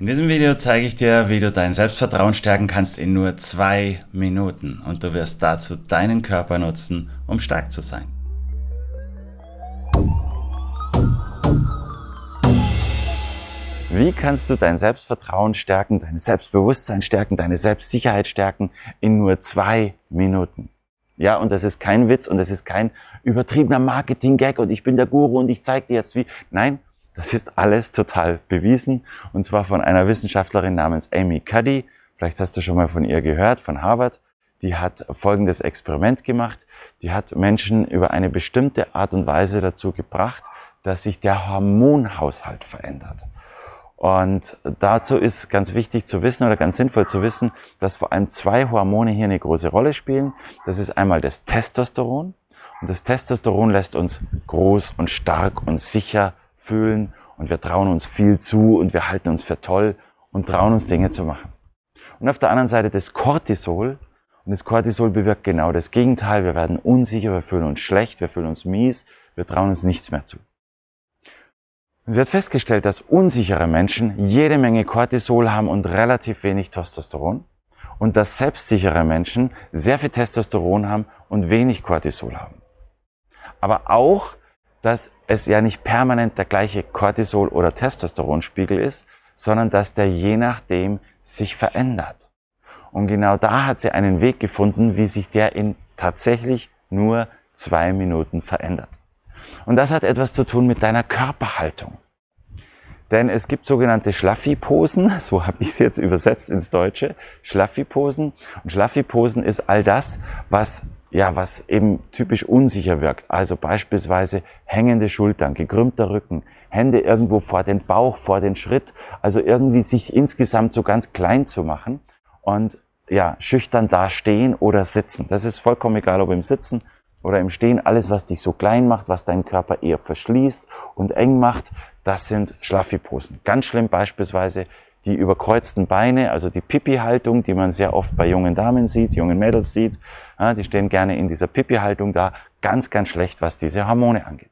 In diesem Video zeige ich dir, wie du dein Selbstvertrauen stärken kannst in nur zwei Minuten und du wirst dazu deinen Körper nutzen, um stark zu sein. Wie kannst du dein Selbstvertrauen stärken, dein Selbstbewusstsein stärken, deine Selbstsicherheit stärken in nur zwei Minuten? Ja, und das ist kein Witz und das ist kein übertriebener Marketing-Gag und ich bin der Guru und ich zeige dir jetzt wie. Nein, das ist alles total bewiesen und zwar von einer Wissenschaftlerin namens Amy Cuddy. Vielleicht hast du schon mal von ihr gehört, von Harvard. Die hat folgendes Experiment gemacht. Die hat Menschen über eine bestimmte Art und Weise dazu gebracht, dass sich der Hormonhaushalt verändert. Und dazu ist ganz wichtig zu wissen oder ganz sinnvoll zu wissen, dass vor allem zwei Hormone hier eine große Rolle spielen. Das ist einmal das Testosteron. Und das Testosteron lässt uns groß und stark und sicher fühlen und wir trauen uns viel zu und wir halten uns für toll und trauen uns Dinge zu machen. Und auf der anderen Seite das Cortisol. Und das Cortisol bewirkt genau das Gegenteil. Wir werden unsicher, wir fühlen uns schlecht, wir fühlen uns mies, wir trauen uns nichts mehr zu. Und sie hat festgestellt, dass unsichere Menschen jede Menge Cortisol haben und relativ wenig Testosteron. Und dass selbstsichere Menschen sehr viel Testosteron haben und wenig Cortisol haben. Aber auch, dass es ja nicht permanent der gleiche Cortisol- oder Testosteronspiegel ist, sondern dass der je nachdem sich verändert. Und genau da hat sie einen Weg gefunden, wie sich der in tatsächlich nur zwei Minuten verändert. Und das hat etwas zu tun mit deiner Körperhaltung. Denn es gibt sogenannte Schlaffi-Posen, so habe ich es jetzt übersetzt ins Deutsche, Schlaffi-Posen. Und Schlaffi-Posen ist all das, was ja, was eben typisch unsicher wirkt. Also beispielsweise hängende Schultern, gekrümmter Rücken, Hände irgendwo vor den Bauch, vor den Schritt. Also irgendwie sich insgesamt so ganz klein zu machen und ja, schüchtern dastehen oder sitzen. Das ist vollkommen egal, ob im Sitzen oder im Stehen. Alles, was dich so klein macht, was deinen Körper eher verschließt und eng macht, das sind Schlaffi-Posen. Ganz schlimm beispielsweise die überkreuzten Beine, also die Pipi-Haltung, die man sehr oft bei jungen Damen sieht, jungen Mädels sieht, ja, die stehen gerne in dieser Pipi-Haltung da, ganz, ganz schlecht, was diese Hormone angeht.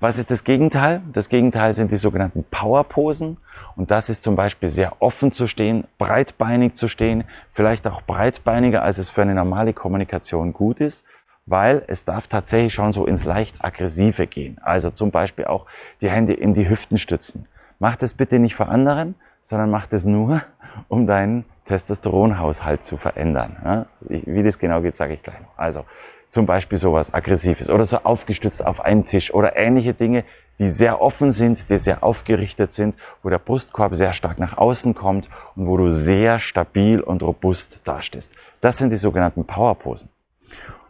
Was ist das Gegenteil? Das Gegenteil sind die sogenannten Power-Posen. Und das ist zum Beispiel sehr offen zu stehen, breitbeinig zu stehen, vielleicht auch breitbeiniger, als es für eine normale Kommunikation gut ist, weil es darf tatsächlich schon so ins leicht aggressive gehen. Also zum Beispiel auch die Hände in die Hüften stützen. Mach das bitte nicht für anderen, sondern mach das nur, um deinen Testosteronhaushalt zu verändern. Wie das genau geht, sage ich gleich noch. Also zum Beispiel sowas Aggressives oder so aufgestützt auf einen Tisch oder ähnliche Dinge, die sehr offen sind, die sehr aufgerichtet sind, wo der Brustkorb sehr stark nach außen kommt und wo du sehr stabil und robust dastehst. Das sind die sogenannten Powerposen.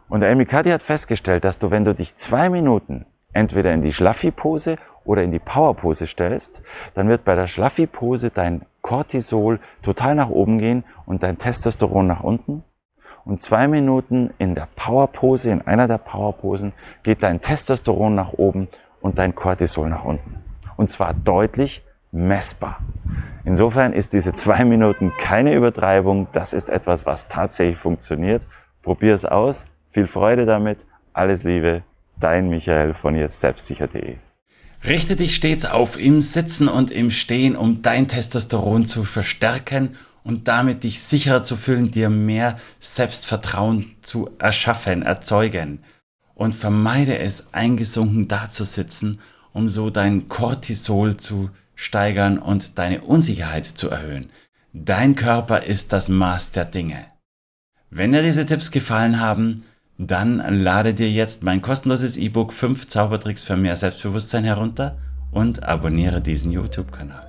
Und der Cuddy hat festgestellt, dass du, wenn du dich zwei Minuten entweder in die Schlaffi-Pose oder in die Power-Pose stellst, dann wird bei der Schlaffi-Pose dein Cortisol total nach oben gehen und dein Testosteron nach unten. Und zwei Minuten in der Power-Pose, in einer der Power-Posen, geht dein Testosteron nach oben und dein Cortisol nach unten. Und zwar deutlich messbar. Insofern ist diese zwei Minuten keine Übertreibung. Das ist etwas, was tatsächlich funktioniert. Probier es aus. Viel Freude damit. Alles Liebe. Dein Michael von jetzt selbstsicher.de. Richte dich stets auf im Sitzen und im Stehen, um dein Testosteron zu verstärken und damit dich sicherer zu fühlen, dir mehr Selbstvertrauen zu erschaffen, erzeugen. Und vermeide es, eingesunken dazusitzen, um so dein Cortisol zu steigern und deine Unsicherheit zu erhöhen. Dein Körper ist das Maß der Dinge. Wenn dir diese Tipps gefallen haben, dann lade dir jetzt mein kostenloses E-Book 5 Zaubertricks für mehr Selbstbewusstsein herunter und abonniere diesen YouTube-Kanal.